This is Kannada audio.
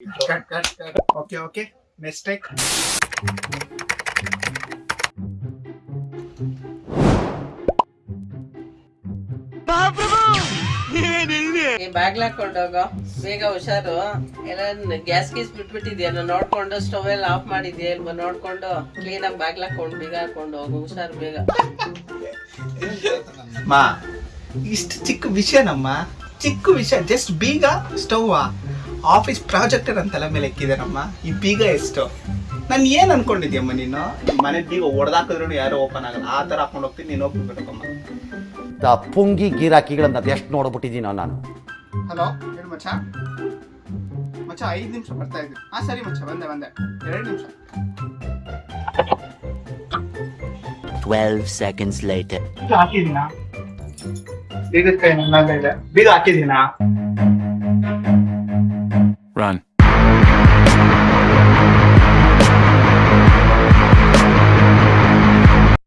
Cut cut cut okay okay Mistake. ಬಾಗ್ಲ ಹಾಕೊಂಡೋಗೋ ಬೇಗ ಹುಷಾರು. ಎಲ್ಲ ಗ್ಯಾಸ್ ಗೀಸ್ ಬಿಟ್ಬಿಟ್ಟಿದ್ಯಾ? ನೋಡ್ಕೊಂಡು ಸ್ಟವ್ ಎಲ್ಲ ಆಫ್ ಮಾಡಿದ್ಯಾ ಇಲ್ವಾ? ನೋಡ್ಕೊಂಡು ಕ್ಲೀನ್ ಆಗಿ ಬಾಗ್ಲ ಹಾಕೊಂಡು ಬೀಗ ಹಾಕೊಂಡು ಹೋಗು. ಹುಷಾರು ಬೇಗ. ಮಾ ಇಷ್ಟು ಚಿಕ್ಕ ವಿಷಯನಮ್ಮ. ಚಿಕ್ಕ ವಿಷಯ ಜಸ್ಟ್ ಬೀಗ ಸ್ಟವ್ ಆಫೀಸ್ ಪ್ರಾಜೆಕ್ಟರ್ ನನ್ನ ತಲೆ ಮೇಲೆ ಎಕ್ಕಿದಾರಮ್ಮ ಈ ಬೀಗ ಎಷ್ಟು? ನಾನು ಏನ್ ಅನ್ಕೊಂಡಿದ್ಯಮ್ಮ ನೀನು? ಮನೆ ಬೀಗ ಹೊಡೆದಾಕಿದ್ರು ಯಾರು ಓಪನ್ ಆಗಲ್ಲ. ಆ ತರ ಹಾಕೊಂಡು ಹೋಗ್ತೀನಿ ನೀನು ಹೋಗ್ಬಿಡ್ಬೇಕಮ್ಮ ಆ ಪುಂಗಿ ಗಿರಾಕಿಗಳನ್ನ ಅದೆಷ್ಟು ನೋಡ್ಬಿಟ್ಟಿದ್ದೀನೋ ನಾನು. ಹಲೋ ಹೇಳು ಮಚ್ಚ. ಮಚ್ಚ ಐದು ನಿಮಿಷ ಬರ್ತಾ ಇದ್ದೀನಿ ಹಾ ಸರಿ ಮಚ್ಚ ಬಂದೆ ಬಂದೆ. ಎರಡು ನಿಮಿಷ. 12 seconds later. ಬೀಗ ಹಾಕಿದೀನಾ ಬೀಗದ ಕೈ ನನ್ನ ಇದೆ. ಬೀಗ ಹಾಕಿದೀನಾ Run.